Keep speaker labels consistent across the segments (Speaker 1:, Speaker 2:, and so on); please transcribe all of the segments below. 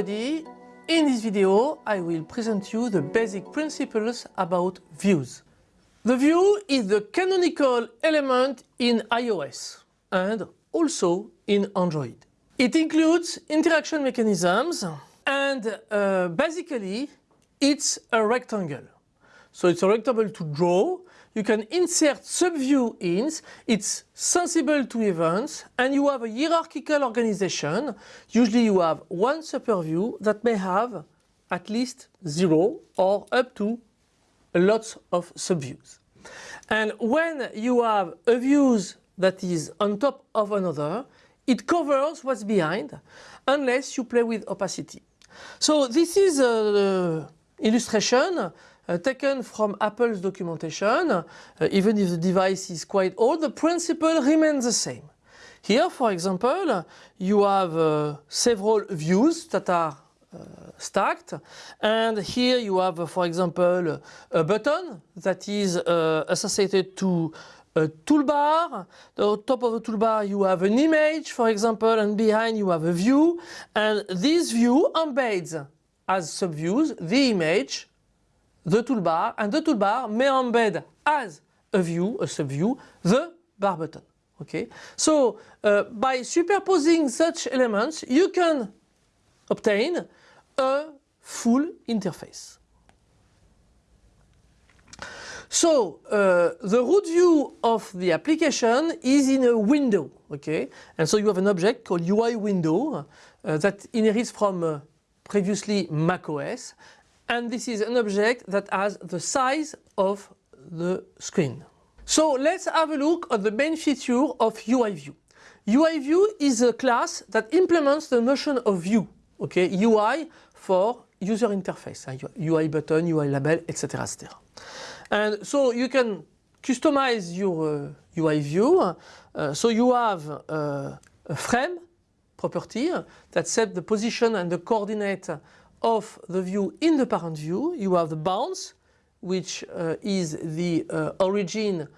Speaker 1: everybody! In this video I will present you the basic principles about views. The view is the canonical element in iOS and also in Android. It includes interaction mechanisms and uh, basically it's a rectangle. So it's a rectangle to draw you can insert subview ins, it's sensible to events and you have a hierarchical organization. Usually you have one superview that may have at least zero or up to lots of subviews. And when you have a views that is on top of another, it covers what's behind unless you play with opacity. So this is an illustration uh, taken from Apple's documentation, uh, even if the device is quite old, the principle remains the same. Here, for example, you have uh, several views that are uh, stacked and here you have, uh, for example, a button that is uh, associated to a toolbar. The top of the toolbar you have an image, for example, and behind you have a view and this view embeds as subviews the image the toolbar and the toolbar may embed as a view, a subview, the bar button. Okay, so uh, by superposing such elements you can obtain a full interface. So uh, the root view of the application is in a window, okay, and so you have an object called UI window uh, that inherits from uh, previously macOS and this is an object that has the size of the screen. So let's have a look at the main feature of UI view. UI view is a class that implements the notion of view, okay, UI for user interface, UI button, UI label, etc. etc. And so you can customize your uh, UI view. Uh, so you have uh, a frame property that sets the position and the coordinate of the view in the parent view. You have the bounds, which uh, is the uh, origin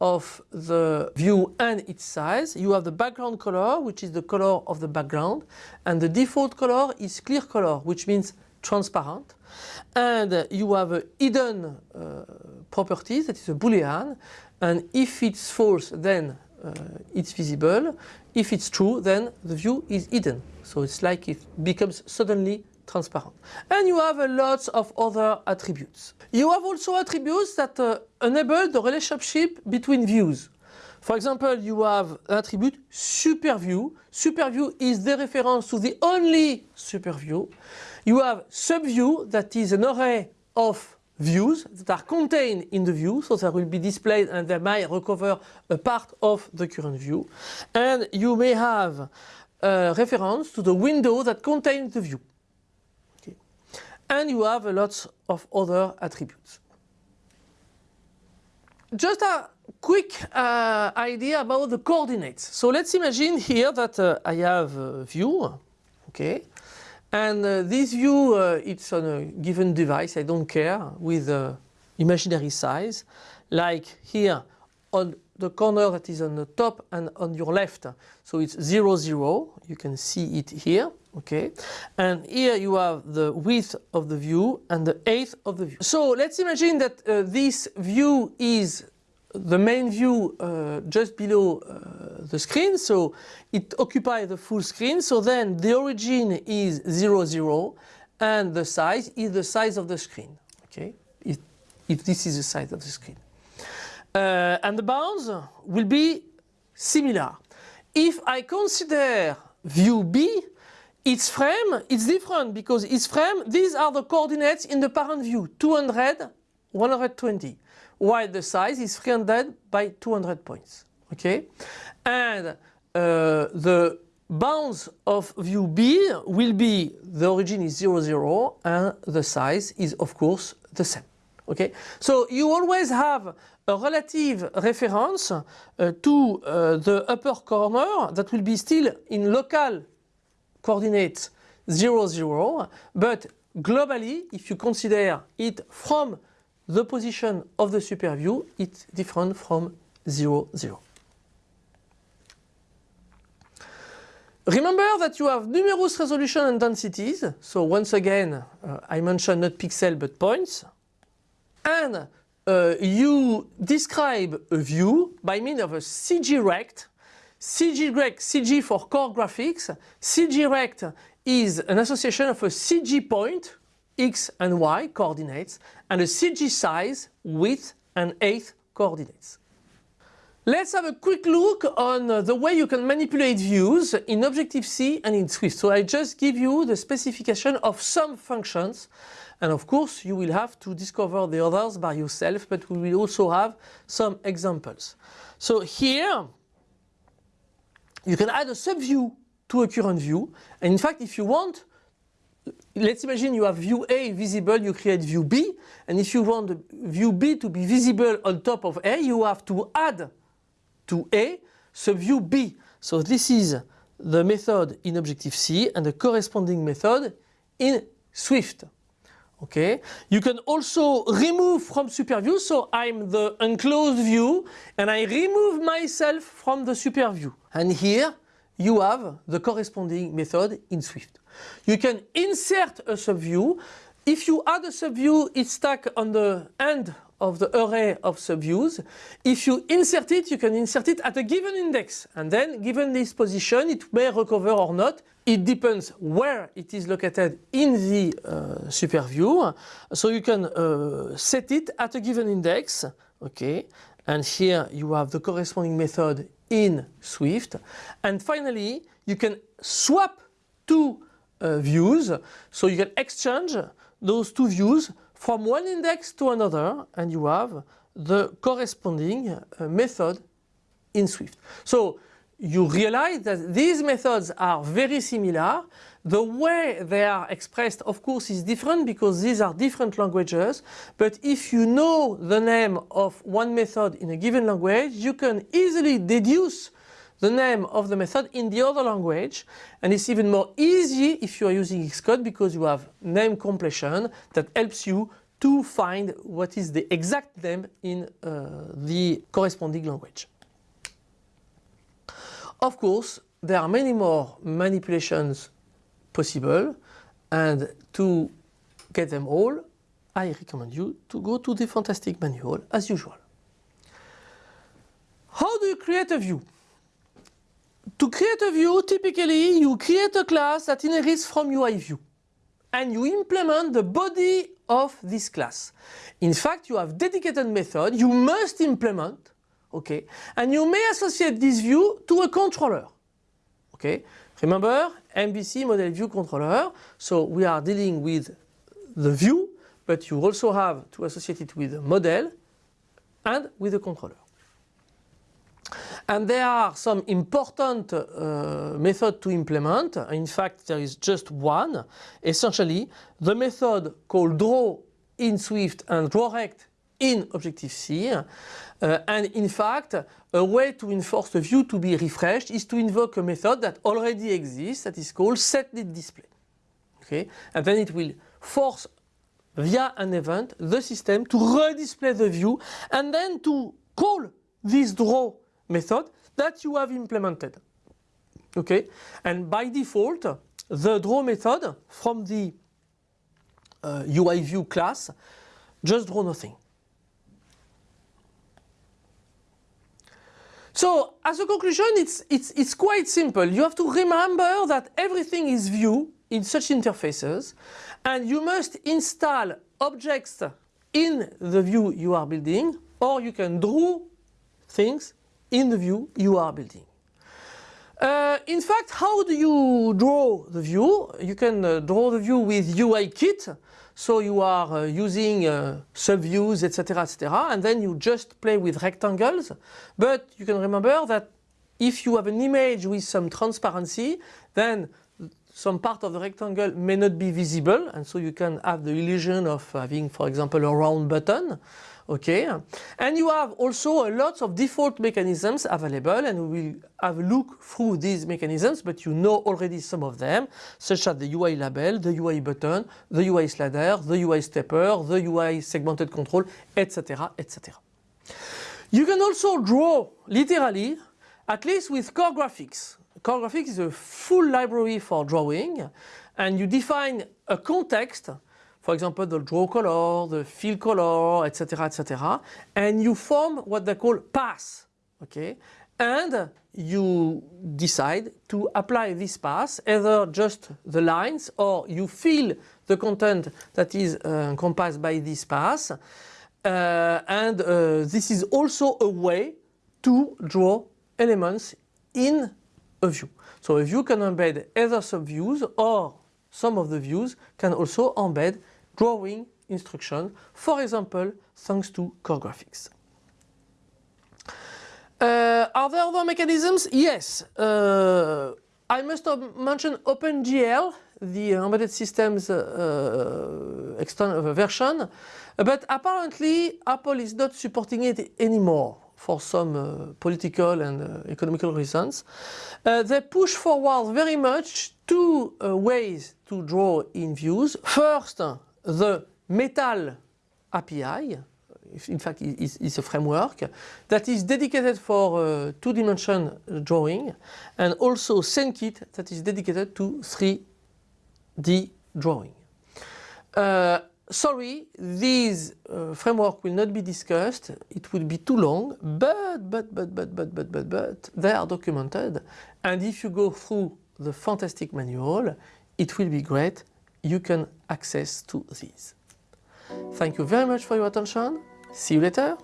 Speaker 1: of the view and its size. You have the background color, which is the color of the background. And the default color is clear color, which means transparent. And you have a hidden uh, property, that is a boolean. And if it's false, then uh, it's visible. If it's true, then the view is hidden. So it's like it becomes suddenly transparent. And you have a lot of other attributes. You have also attributes that uh, enable the relationship between views. For example, you have an attribute superview. Superview is the reference to the only superview. You have subview that is an array of views that are contained in the view, so they will be displayed and they might recover a part of the current view. And you may have a reference to the window that contains the view and you have a lot of other attributes. Just a quick uh, idea about the coordinates. So let's imagine here that uh, I have a view, okay, and uh, this view uh, it's on a given device, I don't care, with imaginary size, like here on the corner that is on the top and on your left. So it's 0, 0, you can see it here okay? And here you have the width of the view and the height of the view. So let's imagine that uh, this view is the main view uh, just below uh, the screen. So it occupies the full screen. So then the origin is 0 0 and the size is the size of the screen. Okay? If, if this is the size of the screen. Uh, and the bounds will be similar. If I consider view B its frame, it's different because its frame, these are the coordinates in the parent view, 200, 120, while the size is 300 by 200 points, okay? And uh, the bounds of view B will be, the origin is 0, 0, and the size is of course the same, okay? So you always have a relative reference uh, to uh, the upper corner that will be still in local coordinates 0, 0, but globally, if you consider it from the position of the super view, it's different from 0, 0. Remember that you have numerous resolution and densities. So once again, uh, I mentioned not pixel but points. And uh, you describe a view by means of a CG rect. CG rect, CG for core graphics. CG rect is an association of a CG point, x and y coordinates, and a CG size, width and height coordinates. Let's have a quick look on the way you can manipulate views in Objective-C and in Swift. So I just give you the specification of some functions and of course you will have to discover the others by yourself but we will also have some examples. So here you can add a subview to a current view and in fact if you want let's imagine you have view A visible, you create view B, and if you want view B to be visible on top of A, you have to add to A subview B. So this is the method in Objective-C and the corresponding method in Swift. Okay, you can also remove from super view. So I'm the enclosed view and I remove myself from the super view. And here you have the corresponding method in Swift. You can insert a subview. If you add a subview, it's stuck on the end of the array of subviews. If you insert it, you can insert it at a given index and then given this position it may recover or not. It depends where it is located in the uh, super view. So you can uh, set it at a given index. Okay. And here you have the corresponding method in Swift. And finally, you can swap two uh, views. So you can exchange those two views from one index to another and you have the corresponding uh, method in Swift. So you realize that these methods are very similar. The way they are expressed of course is different because these are different languages but if you know the name of one method in a given language you can easily deduce the name of the method in the other language and it's even more easy if you are using Xcode because you have name completion that helps you to find what is the exact name in uh, the corresponding language. Of course, there are many more manipulations possible and to get them all, I recommend you to go to the fantastic manual as usual. How do you create a view? To create a view, typically you create a class that inherits from UI view and you implement the body of this class. In fact, you have dedicated method you must implement, okay, and you may associate this view to a controller, okay. Remember, MVC model view controller, so we are dealing with the view, but you also have to associate it with a model and with a controller. And there are some important uh, to implement. In fact, there is just one. Essentially, the method called draw in Swift and drawRect in Objective-C. Uh, and in fact, a way to enforce the view to be refreshed is to invoke a method that already exists that is called setDidDisplay. Okay? And then it will force via an event the system to redisplay the view and then to call this draw method that you have implemented. Okay, and by default, the draw method from the uh, UI view class just draw nothing. So as a conclusion, it's, it's, it's quite simple. You have to remember that everything is view in such interfaces and you must install objects in the view you are building or you can draw things in the view you are building. Uh, in fact, how do you draw the view? You can uh, draw the view with UI kit. So you are uh, using uh, subviews, etc., etc., and then you just play with rectangles. But you can remember that if you have an image with some transparency, then some part of the rectangle may not be visible, and so you can have the illusion of having, for example, a round button okay and you have also a lot of default mechanisms available and we will have a look through these mechanisms but you know already some of them such as the UI label, the UI button, the UI slider, the UI stepper, the UI segmented control etc etc. You can also draw literally at least with core graphics. CoreGraphics is a full library for drawing and you define a context for example the draw color, the fill color, etc. etc. and you form what they call paths. Okay? And you decide to apply this path, either just the lines or you fill the content that is uh, encompassed by this path. Uh, and uh, this is also a way to draw elements in a view. So a view can embed either subviews or some of the views can also embed drawing instruction, for example, thanks to core graphics. Uh, are there other mechanisms? Yes. Uh, I must mention OpenGL, the embedded systems uh, uh version, but apparently Apple is not supporting it anymore for some uh, political and uh, economical reasons. they push forward very much two ways to draw in views. First, the Metal API, in fact it's a framework that is dedicated for uh, two-dimension drawing and also SceneKit that is dedicated to 3D drawing. Sorry, these uh, framework will not be discussed, it would be too long, but, but, but, but, but, but, but, but, they are documented. And if you go through the fantastic manual, it will be great, you can access to these. Thank you very much for your attention. See you later.